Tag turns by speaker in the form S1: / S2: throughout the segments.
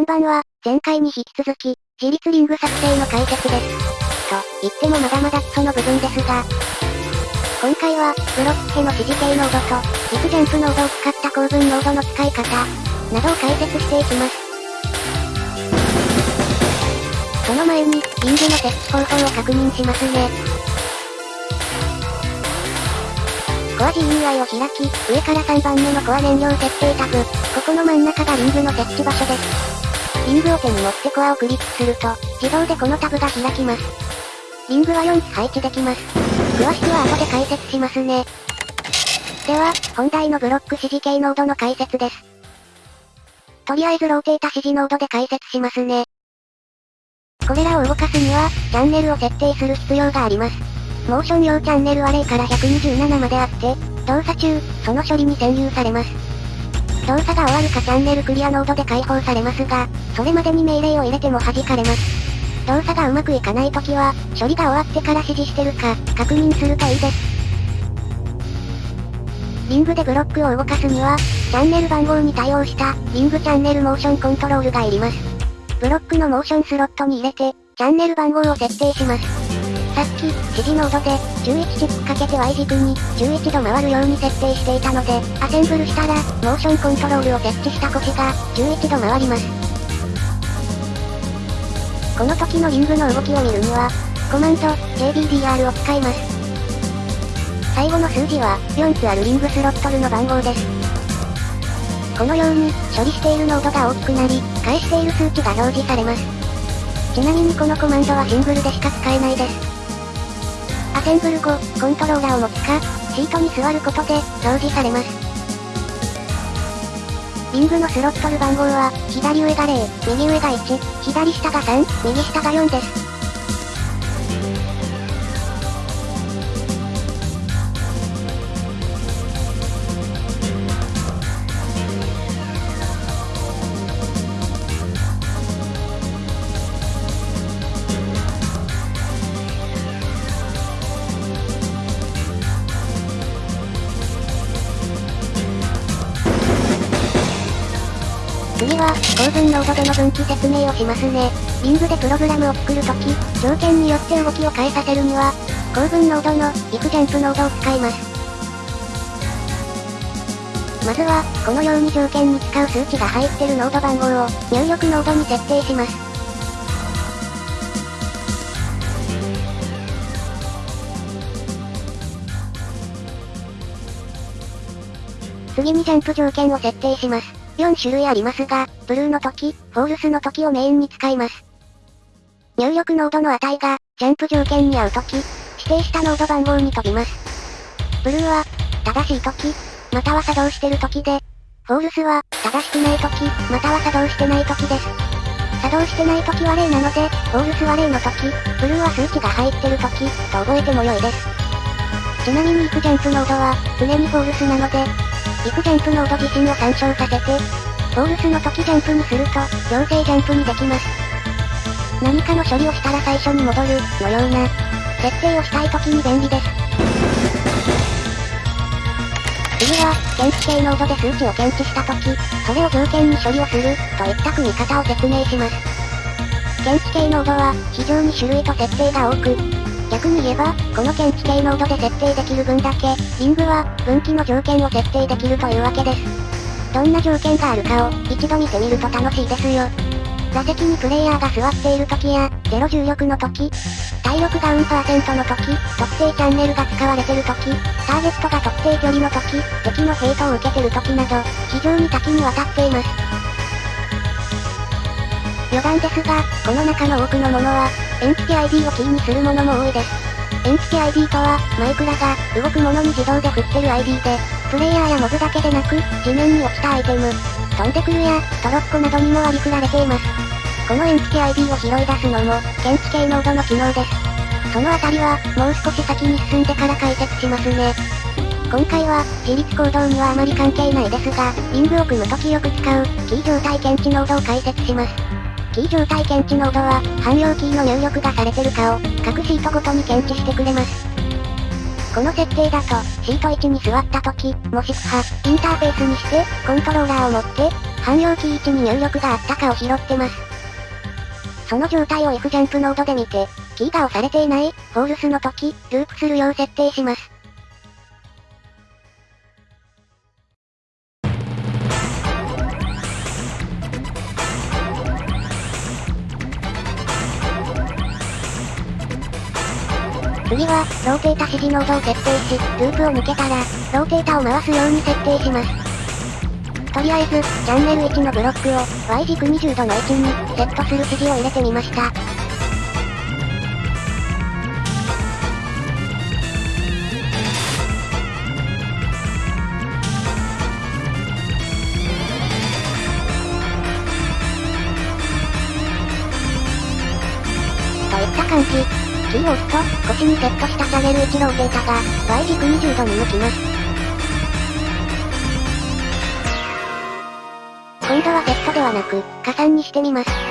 S1: 本番は、前回に引き続き、自立リング作成の解説です。と、言ってもまだまだ基礎の部分ですが、今回は、ブロックへの指示系ノードと、陸ジャンプノードを使った構文ノードの使い方、などを解説していきます。その前に、リングの設置方法を確認しますね。コア GUI を開き、上から3番目のコア燃料設定タブ。ここの真ん中がリングの設置場所です。リングを手に持ってコアをクリックすると、自動でこのタブが開きます。リングは4つ配置できます。詳しくは後で解説しますね。では、本題のブロック指示系ノードの解説です。とりあえずローテータ指示ノードで解説しますね。これらを動かすには、チャンネルを設定する必要があります。モーション用チャンネルは0から127まであって、動作中、その処理に占有されます。動作が終わるかチャンネルクリアノードで解放されますが、それまでに命令を入れても弾かれます。動作がうまくいかないときは、処理が終わってから指示してるか、確認するといいです。リングでブロックを動かすには、チャンネル番号に対応した、リングチャンネルモーションコントロールがいります。ブロックのモーションスロットに入れて、チャンネル番号を設定します。さっき、指示ノードで、11チップかけて Y 軸に、11度回るように設定していたので、アセンブルしたら、モーションコントロールを設置した腰が、11度回ります。この時のリングの動きを見るには、コマンド、JBDR を使います。最後の数字は、4つあるリングスロットルの番号です。このように、処理しているノードが大きくなり、返している数値が表示されます。ちなみにこのコマンドはシングルでしか使えないです。アセンブル後、コントローラーを持つか、シートに座ることで、表示されます。リングのスロットル番号は、左上が0、右上が1、左下が3、右下が4です。次は、構文ノードでの分岐説明をしますね。リングでプログラムを作るとき、条件によって動きを変えさせるには、構文ノードの、行くジャンプノードを使います。まずは、このように条件に使う数値が入ってるノード番号を、入力ノードに設定します。次にジャンプ条件を設定します。4種類ありますが、 true の時、 false の時をメインに使います。入力ノードの値が、ジャンプ条件に合う時、指定したノード番号に飛びます。 true は、正しい時、または作動してる時で、 false は、正しくない時、または作動してない時です。作動してない時は0なので、 false は0の時、 true は数値が入ってる時、と覚えても良いです。ちなみに if ジャンプノードは、常に false なので、 if ジャンプノード自身を参照させて、フォールスの時ジャンプにすると、強制ジャンプにできます。何かの処理をしたら最初に戻る、のような、設定をしたい時に便利です。次は、検知系ノードで数値を検知した時、それを条件に処理をする、といった組み方を説明します。検知系ノードは、非常に種類と設定が多く、逆に言えば、この検知系ノードで設定できる分だけ、リングは、分岐の条件を設定できるというわけです。どんな条件があるかを、一度見てみると楽しいですよ。座席にプレイヤーが座っている時や、ゼロ重力の時、体力が運パーセントの時、特定チャンネルが使われてる時、ターゲットが特定距離の時、敵のヘイトを受けてる時など、非常に多岐にわたっています。余談ですが、この中の多くのものは、エンティティ ID をキーにするものも多いです。エンティティ ID とは、マイクラが、動くものに自動で振ってる ID で、プレイヤーやモブだけでなく、地面に落ちたアイテム、飛んでくる矢、トロッコなどにも割り振られています。このエンティティ ID を拾い出すのも、検知系ノードの機能です。そのあたりは、もう少し先に進んでから解説しますね。今回は、自立行動にはあまり関係ないですが、リングを組むときよく使う、キー状態検知ノードを解説します。キー状態検知ノードは、汎用キーの入力がされてるかを、各シートごとに検知してくれます。この設定だと、シート1に座った時、もしくは、インターフェースにして、コントローラーを持って、汎用キー1に入力があったかを拾ってます。その状態を F ジャンプノードで見て、キーが押されていない、 false の時、ループするよう設定します。ローテータ指示ノードを設定し、ループを抜けたら、ローテータを回すように設定します。とりあえず、チャンネル1のブロックを、Y 軸20度の位置に、セットする指示を入れてみました。といった感じ。キーを。押すと、腰にセットしたチャネル1ローテータが、Y 軸20度に向きます。今度はセットではなく、加算にしてみます。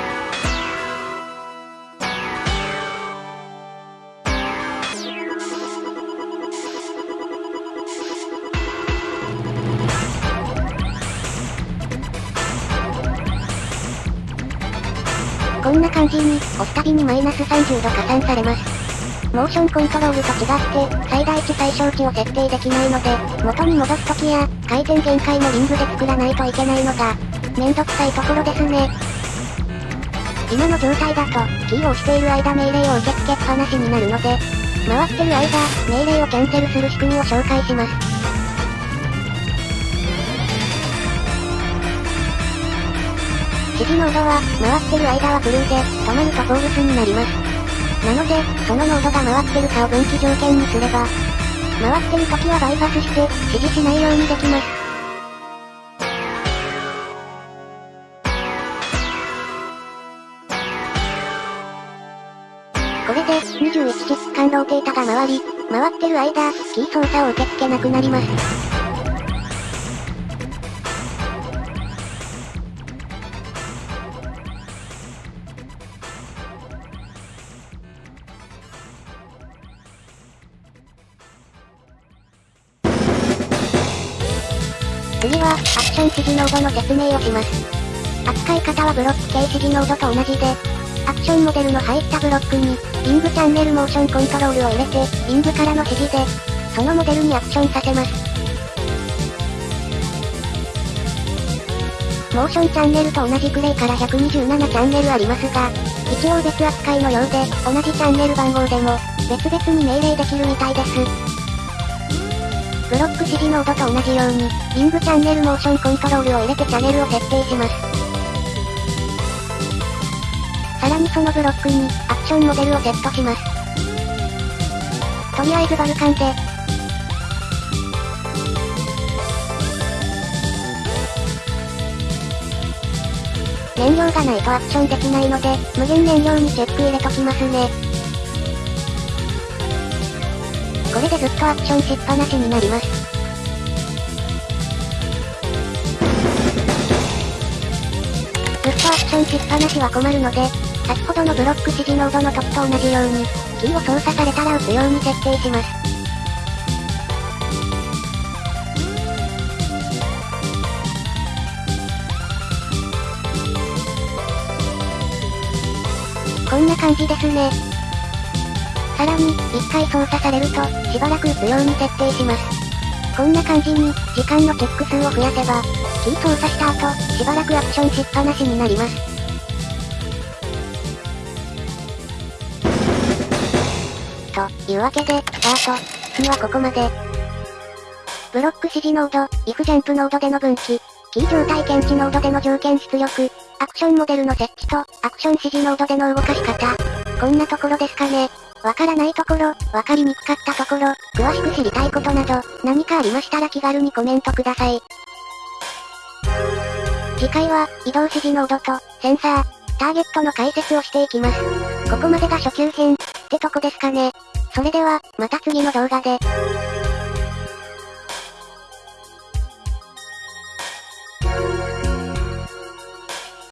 S1: 感じに、押すたびにマイナス30度加算されます。モーションコントロールと違って、最大値最小値を設定できないので、元に戻すときや、回転限界のリングで作らないといけないのが、めんどくさいところですね。今の状態だと、キーを押している間命令を受け付けっぱなしになるので、回ってる間、命令をキャンセルする仕組みを紹介します。指示ノードは、回ってる間は true で、止まると false になります。なので、そのノードが回ってるかを分岐条件にすれば、回ってる時はバイパスして、指示しないようにできます。これで、21チップ間ローテータが回り、回ってる間、キー操作を受け付けなくなります。次は、アクション指示ノードの説明をします。扱い方はブロック形指示ノードと同じで、アクションモデルの入ったブロックに、リングチャンネルモーションコントロールを入れて、リングからの指示で、そのモデルにアクションさせます。モーションチャンネルと同じくレイから127チャンネルありますが、一応別扱いのようで、同じチャンネル番号でも、別々に命令できるみたいです。ブロック指示ノードと同じように、リングチャンネルモーションコントロールを入れてチャンネルを設定します。さらにそのブロックに、アクションモデルをセットします。とりあえずバルカンで、燃料がないとアクションできないので、無限燃料にチェック入れときますね。これでずっとアクションしっぱなしになります。ンしっぱなしは困るので、先ほどのブロック指示ノードの時と同じように、キーを操作されたら打つように設定します。こんな感じですね。さらに、一回操作されると、しばらく打つように設定します。こんな感じに、時間のチェック数を増やせば、キー操作した後、しばらくアクションしっぱなしになります。というわけで、スタート。次はここまで。ブロック指示ノード、if ジャンプノードでの分岐、キー状態検知ノードでの条件出力、アクションモデルの設置と、アクション指示ノードでの動かし方。こんなところですかね。わからないところ、わかりにくかったところ、詳しく知りたいことなど、何かありましたら気軽にコメントください。次回は、移動指示ノードと、センサー、ターゲットの解説をしていきます。ここまでが初級編、ってとこですかね。それでは、また次の動画で。